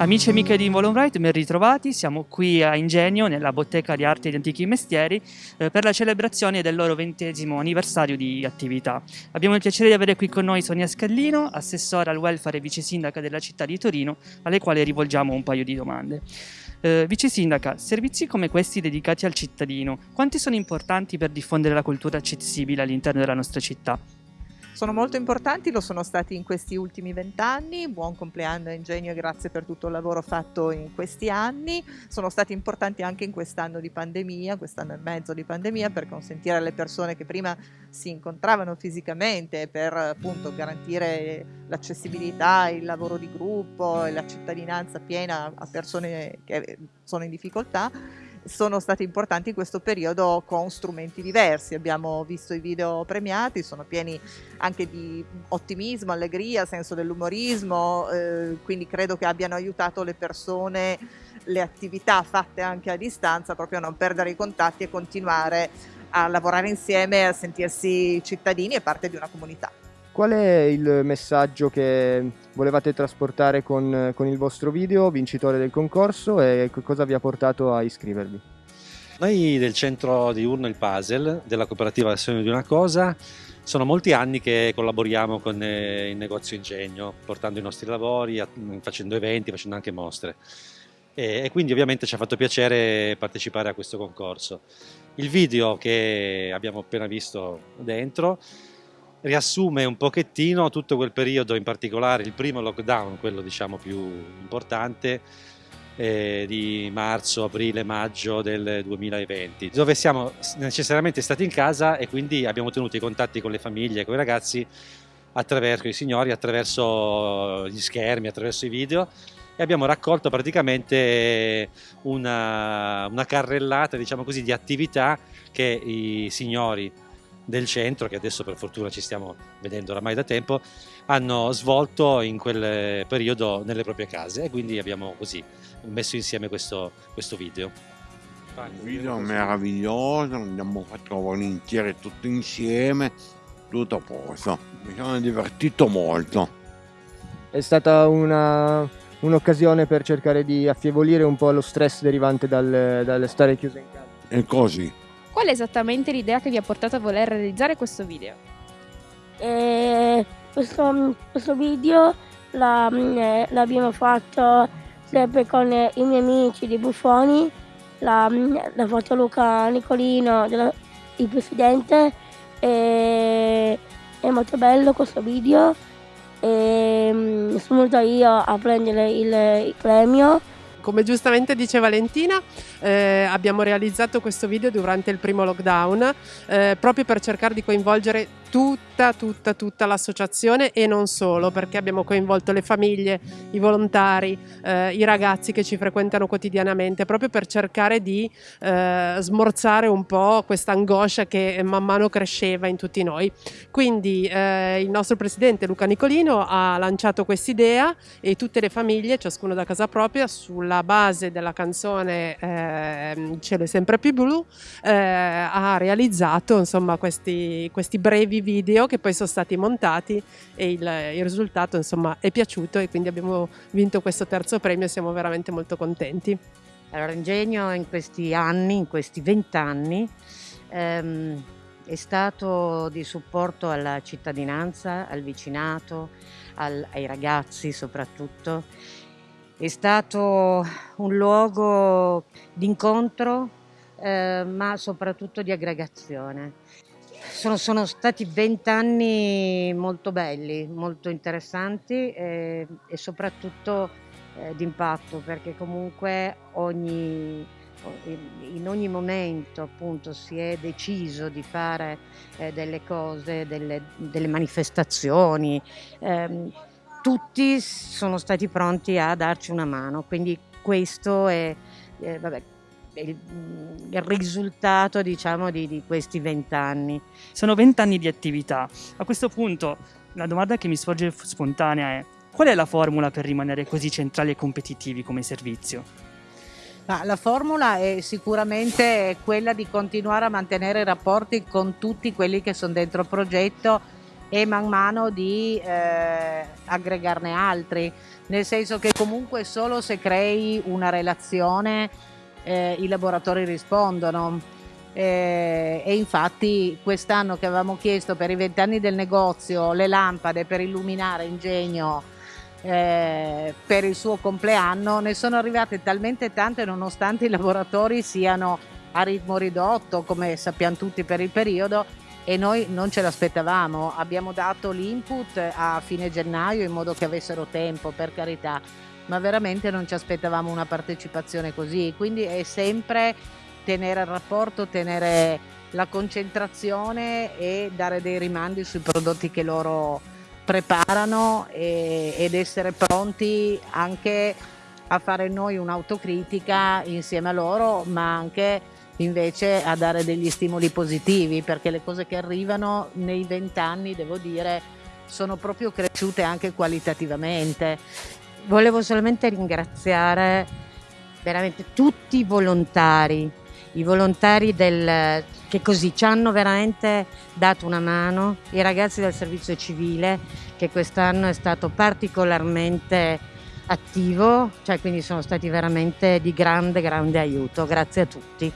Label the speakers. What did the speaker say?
Speaker 1: Amici e amiche di Involonbright, ben ritrovati. Siamo qui a Ingegno, nella bottega di arte e di antichi mestieri, eh, per la celebrazione del loro ventesimo anniversario di attività. Abbiamo il piacere di avere qui con noi Sonia Scallino, assessora al welfare e vice sindaca della città di Torino, alle quali rivolgiamo un paio di domande. Eh, vice sindaca, servizi come questi dedicati al cittadino, quanti sono importanti per diffondere la cultura accessibile all'interno della nostra città?
Speaker 2: Sono molto importanti, lo sono stati in questi ultimi vent'anni, buon compleanno Ingegno e grazie per tutto il lavoro fatto in questi anni, sono stati importanti anche in quest'anno di pandemia, quest'anno e mezzo di pandemia per consentire alle persone che prima si incontravano fisicamente per appunto garantire l'accessibilità, il lavoro di gruppo e la cittadinanza piena a persone che sono in difficoltà sono stati importanti in questo periodo con strumenti diversi. Abbiamo visto i video premiati, sono pieni anche di ottimismo, allegria, senso dell'umorismo, eh, quindi credo che abbiano aiutato le persone, le attività fatte anche a distanza, proprio a non perdere i contatti e continuare a lavorare insieme, a sentirsi cittadini e parte di una comunità.
Speaker 3: Qual è il messaggio che volevate trasportare con, con, il vostro video vincitore del concorso e cosa vi ha portato a iscrivervi?
Speaker 4: Noi del centro di Urno il Puzzle, della cooperativa Azione di una Cosa, sono molti anni che collaboriamo con eh, il negozio Ingegno, portando i nostri lavori, facendo eventi, facendo anche mostre. E quindi ovviamente ci ha fatto piacere partecipare a questo concorso. Il video che abbiamo appena visto dentro riassume un pochettino tutto quel periodo, in particolare il primo lockdown, quello diciamo più importante, eh, di marzo, aprile, maggio del 2020, dove siamo necessariamente stati in casa e quindi abbiamo tenuto i contatti con le famiglie, con i ragazzi, attraverso i signori, attraverso gli schermi, attraverso i video e abbiamo raccolto praticamente una, una carrellata diciamo così, di attività che i signori del centro, che adesso per fortuna ci stiamo vedendo oramai da tempo, hanno svolto in quel periodo nelle proprie case e quindi abbiamo così messo insieme questo, questo video.
Speaker 5: Un video meraviglioso, abbiamo fatto volentieri tutto insieme, tutto a posto, mi sono divertito molto.
Speaker 3: È stata un'occasione per cercare di affievolire un po' lo stress derivante dal, dal stare chiuso in casa.
Speaker 5: E così.
Speaker 6: Qual è esattamente l'idea che vi ha portato a voler realizzare questo video?
Speaker 7: Eh, questo, questo, video eh, l'abbiamo fatto sempre con i miei amici di Buffoni, l'ha fatto Luca Nicolino, della, il presidente, e, è molto bello questo video e mm, sono venuta io a prendere il, il premio
Speaker 8: come giustamente dice Valentina, eh, abbiamo realizzato questo video durante il primo lockdown eh, proprio per cercare di coinvolgere tutta, tutta, tutta l'associazione e non solo, perché abbiamo coinvolto le famiglie, i volontari, eh, i ragazzi che ci frequentano quotidianamente, proprio per cercare di eh, smorzare un po' questa angoscia che man mano cresceva in tutti noi. Quindi eh, il nostro presidente Luca Nicolino ha lanciato quest'idea e tutte le famiglie, ciascuno da casa propria, sulla base della canzone eh, Cielo è sempre più blu, eh, ha realizzato insomma questi, questi brevi di video che poi sono stati montati e il, il risultato insomma è piaciuto e quindi abbiamo vinto questo terzo premio e siamo veramente molto contenti.
Speaker 9: Allora Ingegno in questi anni, in questi vent'anni, ehm, è stato di supporto alla cittadinanza, al vicinato, al, ai ragazzi soprattutto. È stato un luogo di incontro, eh, ma soprattutto di aggregazione. Sono, sono stati vent'anni molto belli, molto interessanti e, e soprattutto eh, d'impatto perché comunque ogni, in ogni momento appunto si è deciso di fare eh, delle cose, delle, delle manifestazioni, eh, tutti sono stati pronti a darci una mano, quindi questo è, eh, vabbè, il, il risultato diciamo, di, di questi vent'anni.
Speaker 1: Sono vent'anni di attività. A questo punto la domanda che mi sorge spontanea è qual è la formula per rimanere così centrali e competitivi come servizio?
Speaker 10: la formula è sicuramente quella di continuare a mantenere i rapporti con tutti quelli che sono dentro il progetto e man mano di eh, aggregarne altri, nel senso che comunque solo se crei una relazione eh, i laboratori rispondono. Eh, e infatti quest'anno che avevamo chiesto per i vent'anni del negozio le lampade per illuminare Ingegno eh, per il suo compleanno ne sono arrivate talmente tante nonostante i laboratori siano a ritmo ridotto come sappiamo tutti per il periodo e noi non ce l'aspettavamo abbiamo dato l'input a fine gennaio in modo che avessero tempo per carità ma veramente non ci aspettavamo una partecipazione così quindi è sempre tenere il rapporto tenere la concentrazione e dare dei rimandi sui prodotti che loro preparano e, ed essere pronti anche a fare noi un'autocritica insieme a loro, ma anche invece a dare degli stimoli positivi, perché le cose che arrivano nei vent'anni, devo dire, sono proprio cresciute anche qualitativamente.
Speaker 9: Volevo solamente ringraziare veramente tutti i volontari, i volontari del, che così ci hanno veramente dato una mano, i ragazzi del servizio civile che quest'anno è stato particolarmente attivo, cioè quindi sono stati veramente di grande grande aiuto. Grazie a tutti.